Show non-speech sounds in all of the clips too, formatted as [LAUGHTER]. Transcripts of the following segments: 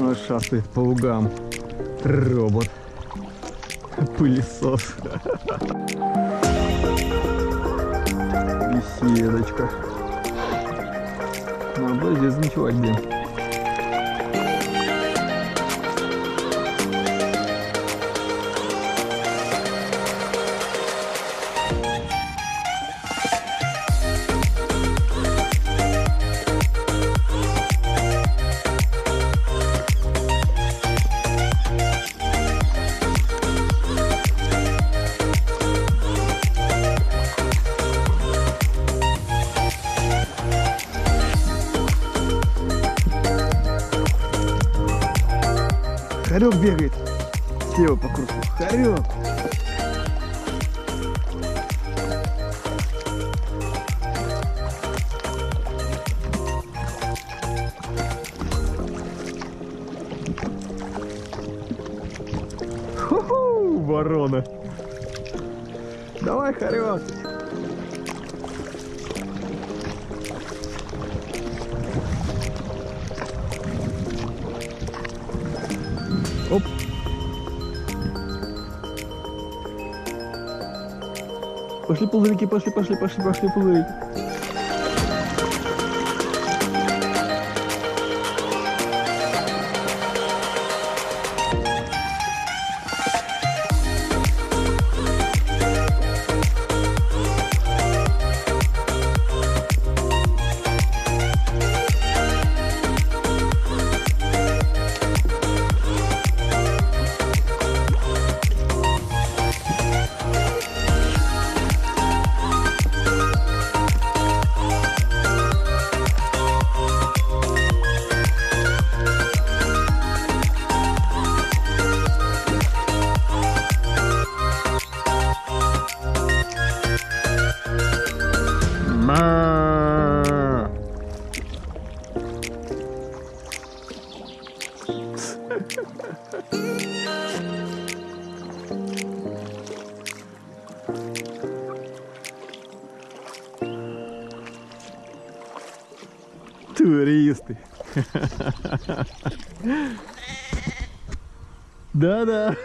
Он шастает по лугам. Робот. Пылесос. Беседочка. Надо здесь ночевать, блин. Ворона. Давай, хорек. Оп. Пошли пузырики, пошли, пошли, пошли, пошли пузырики. Да-да.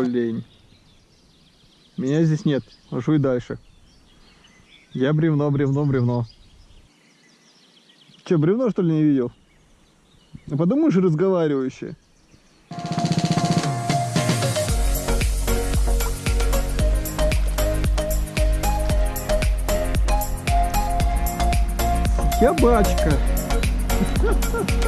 Олень. Меня здесь нет. Жуй дальше. Я бревно, бревно, бревно. Че, бревно что ли не видел? Ну подумаешь, разговаривающее. Я бачка. [LAUGHS]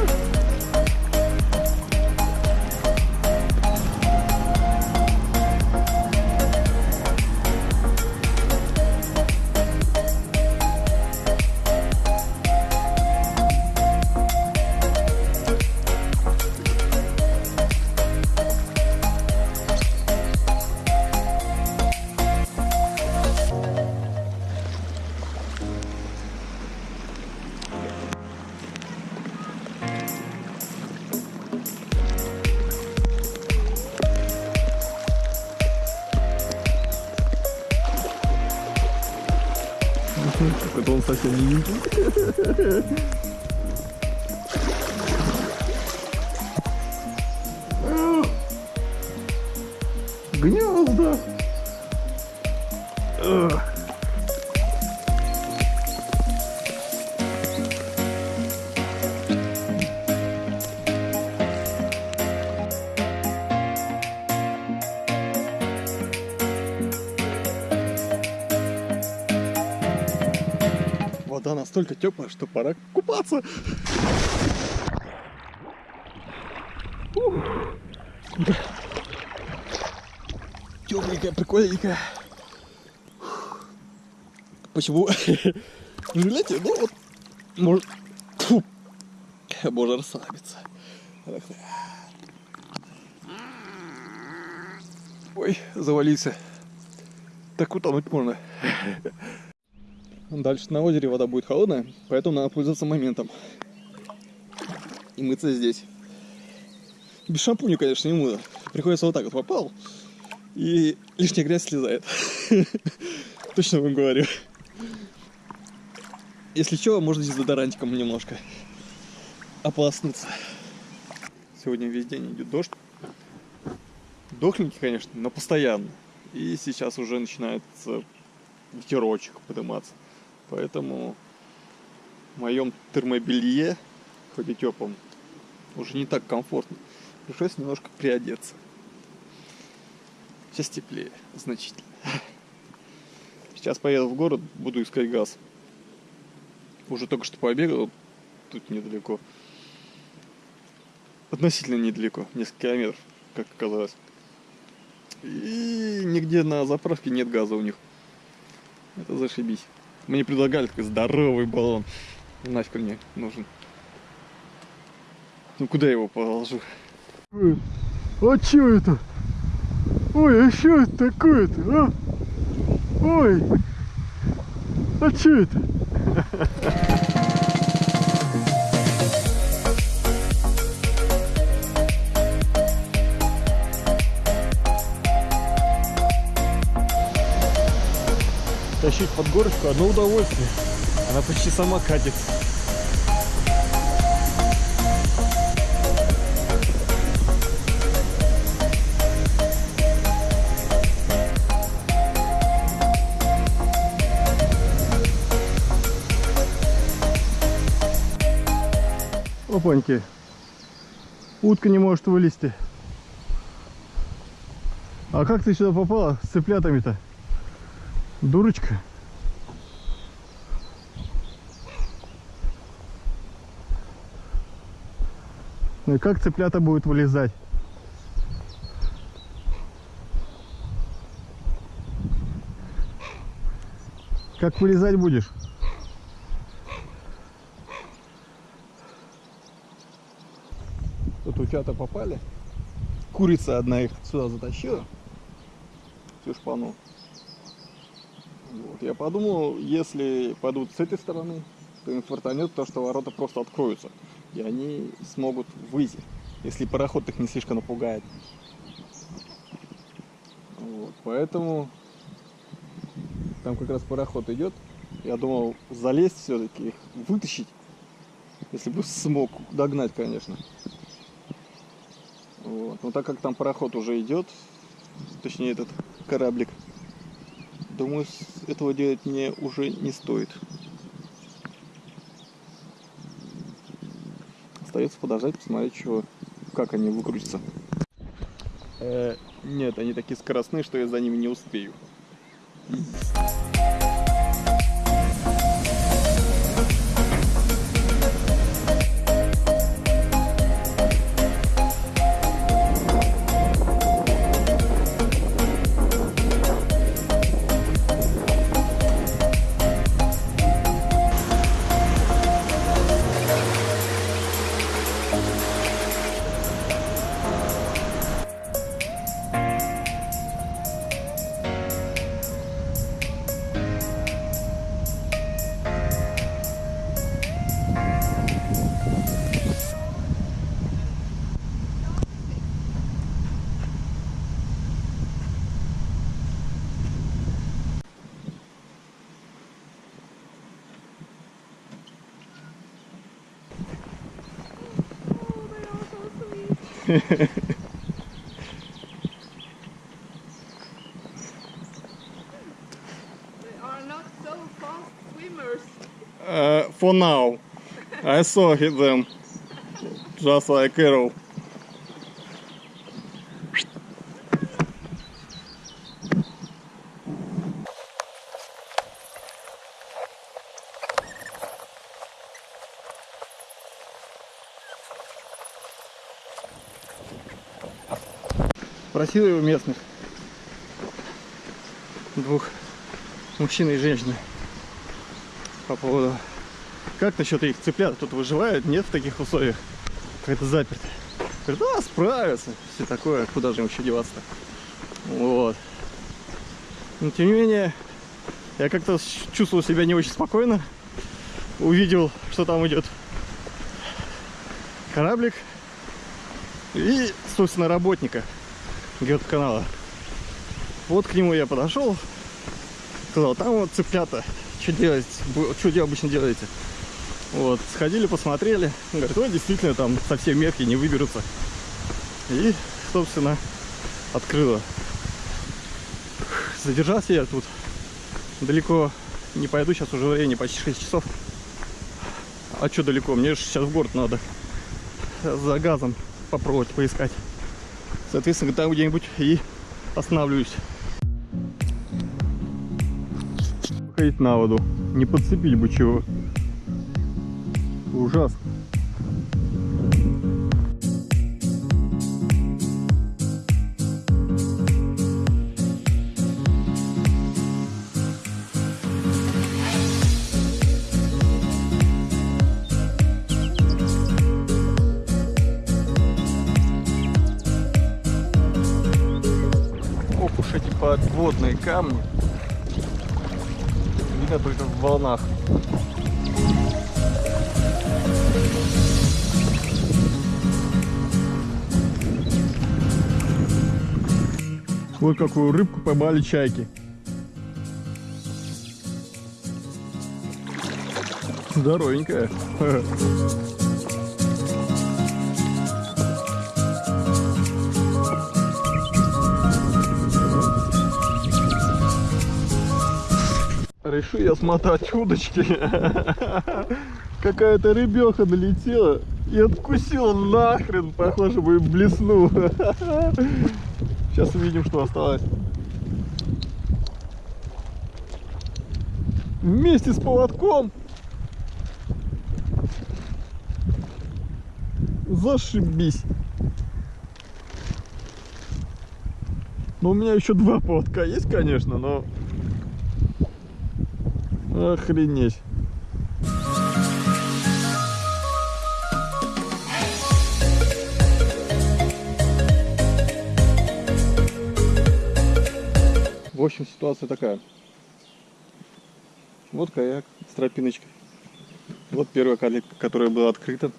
Это он совсем не видит. Гнезда. Настолько теплая, что пора купаться. Тепленькая, прикольненькая. Почему? Представляете, ну вот, может, можно расслабиться. Ой, завалился. Так утонуть можно. Дальше на озере вода будет холодная, поэтому надо пользоваться моментом. И мыться здесь. Без шампуня, конечно, не мыло. Приходится вот так вот попал, и лишняя грязь слезает. [LAUGHS] Точно вам говорю. Если что, можно дезодорантиком немножко ополоснуться. Сегодня весь день идет дождь. Дохленький, конечно, но постоянно. И сейчас уже начинается ветерочек подниматься. Поэтому в моем термобелье, хоть и теплом, уже не так комфортно. Пришлось немножко приодеться. Сейчас теплее, значительно. [LAUGHS] Сейчас поеду в город, буду искать газ. Уже только что побегал, тут недалеко. Относительно недалеко, несколько километров, как оказалось. И нигде на заправке нет газа у них. Это зашибись. Мне предлагали такой здоровый баллон. Нафиг мне нужен. Ну куда я его положу? А чё это? Ой, а что это такое-то, а? Ой, а чё это? Тащить под горочку одно удовольствие. Она почти сама катится. Опаньки. Утка не может вылезти. А как ты сюда попала с цыплятами-то? Дурочка. Ну и как цыплята будут вылезать? Как вылезать будешь? Тут утята попали. Курица одна их сюда затащила. Всю шпану. Вот. Я подумал, если пойдут с этой стороны, то им фартанет то, что ворота просто откроются. И они смогут выйти, если пароход их не слишком напугает. Вот. Поэтому там как раз пароход идет. Я думал залезть все-таки, их вытащить. Если бы смог догнать, конечно. Вот. Но так как там пароход уже идет, точнее этот кораблик, думаю, этого делать мне уже не стоит. Остается подождать, посмотреть, чего, как они выкрутятся. Э, нет, они такие скоростные, что я за ними не успею. Uh, for now, I saw them just like arrow. Спросил его местных. Двух мужчины и женщины. По поводу... Как насчет их цыплят? Тут выживают? Нет в таких условиях? Как-то заперто. Говорит, а, справятся. Все такое. Куда же им еще деваться-то? Вот. Но тем не менее, я как-то чувствовал себя не очень спокойно. Увидел, что там идет кораблик и, собственно, работника геоканала. Вот к нему я подошел, сказал, там вот цыплята, что делать, что вы обычно делаете? Вот, сходили, посмотрели, говорит, ой, действительно, там совсем мелкие не выберутся. И, собственно, открыла. Задержался я тут далеко не пойду, сейчас уже время почти 6 часов. А что далеко? Мне же сейчас в город надо за газом попробовать поискать. Соответственно, там где-нибудь и останавливаюсь. Ходить на воду. Не подцепили бы чего. Ужасно. Камни. Видно только в волнах. Вот какую рыбку поймали чайки. Здоровенькая. [LAUGHS] Решу я смотать удочки. Какая-то рыбеха налетела и откусила нахрен. Похоже, бы блесну. Сейчас увидим, что осталось. Вместе с поводком. Зашибись. Ну, у меня еще два поводка есть, конечно, но... Охренеть. В общем, ситуация такая. Вот каяк с тропиночкой. Вот первая калитка, которая была открыта.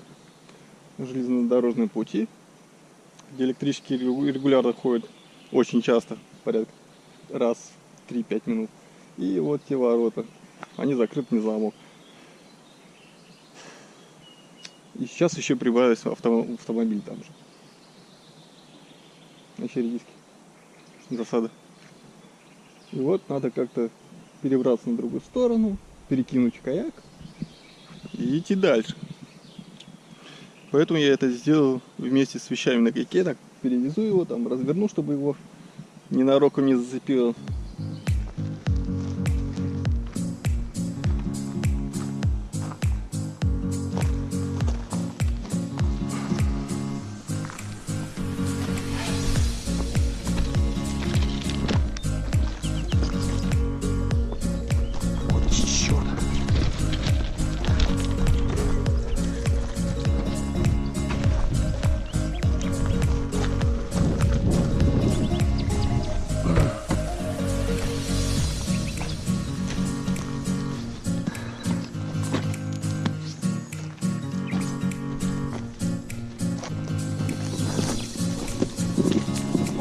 Железнодорожные пути, где электрические регу- регулярно ходят очень часто, порядка раз в 3-5 минут. И вот те ворота. Они закрыты на замок. И сейчас еще прибавился авто- автомобиль там же. На Чередиске. Засада. И вот надо как-то перебраться на другую сторону, перекинуть каяк и идти дальше. Поэтому я это сделал вместе с вещами на каяке, так перевезу его, там разверну, чтобы его ненароком не зацепило.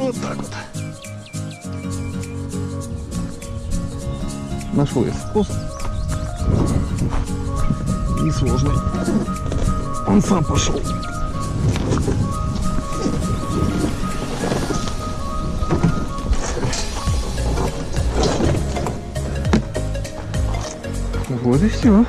Вот так вот. Нашел я способ. Несложный. Он сам пошел. Вот и все.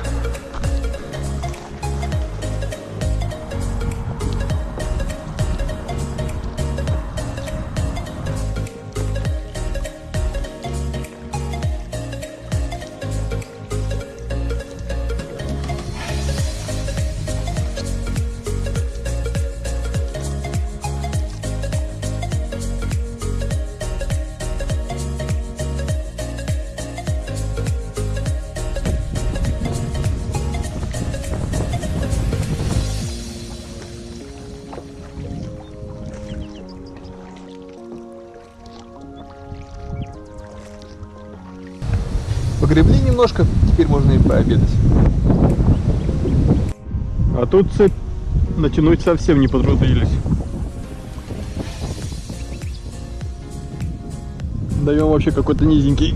Погребли немножко, теперь можно и пообедать. А тут цепь натянуть совсем не потрудились. Даем вообще какой-то низенький.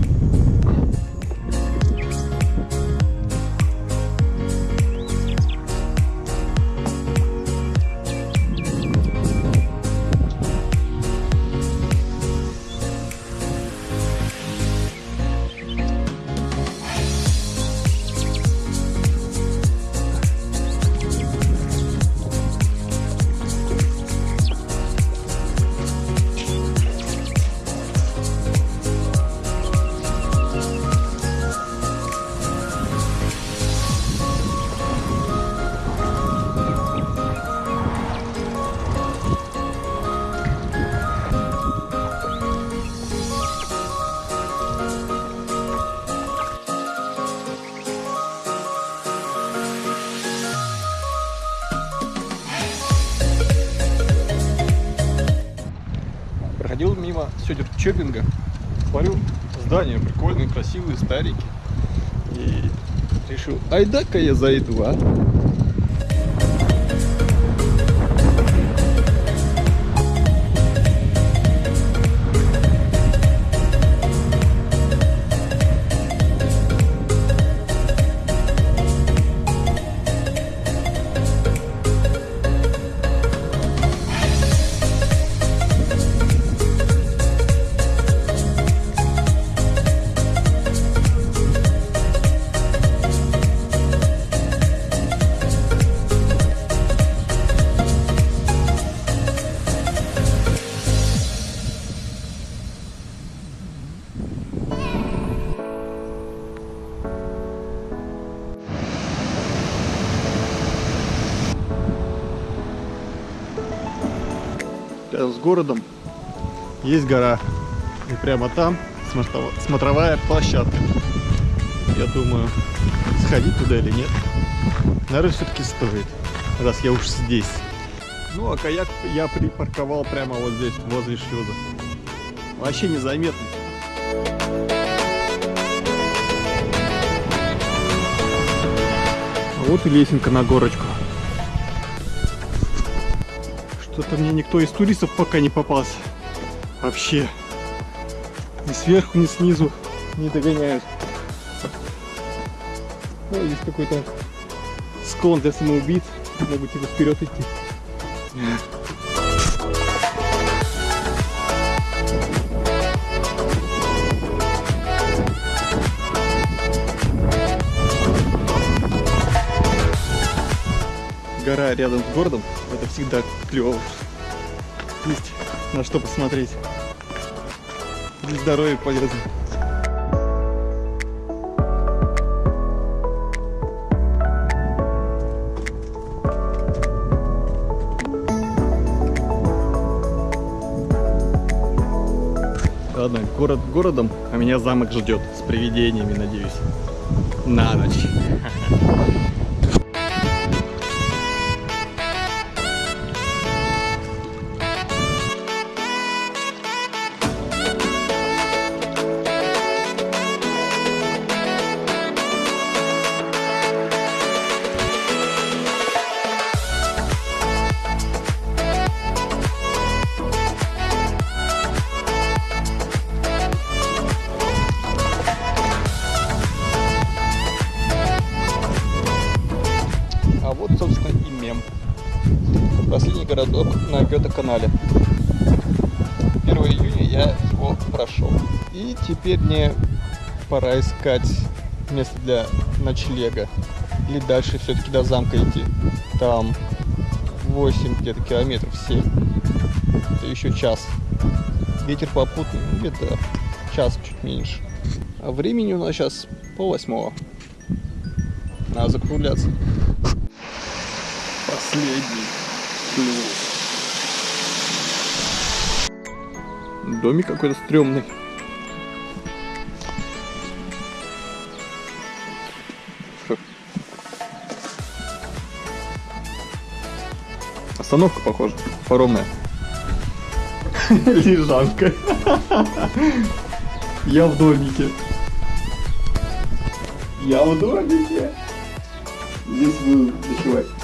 Сёдер-Чопинга. Смотрю, здания прикольные, красивые, старенькие. И решил, айда-ка я зайду, а? С городом есть гора. И прямо там смотровая площадка. Я думаю, сходить туда или нет. Наверное, все-таки стоит, раз я уж здесь. Ну, а каяк я припарковал прямо вот здесь, возле шлюза. Вообще незаметно. Вот и лесенка на горочку. Что-то мне никто из туристов пока не попался. Вообще. Ни сверху, ни снизу не догоняют. Ну, здесь какой-то склон для самоубийц. Могут типа вперед идти. Гора рядом с городом, это всегда клево. Есть на что посмотреть. Для здоровья полезно. Ладно, город городом, а меня замок ждет с привидениями, надеюсь. На ночь. [LAUGHS] Последний городок на Гёте-канале. 1 июня я его прошел. И теперь мне пора искать место для ночлега. Или дальше все-таки до замка идти. Там 8 где-то километров, 7. Это еще час. Ветер попутный, ну, где-то час чуть меньше. А времени у нас сейчас пол восьмого. Надо закругляться. Последний шлюз. Домик какой-то стрёмный. Остановка, похоже, паромная. Лежанка. Я в домике. Я в домике. Здесь буду ночевать.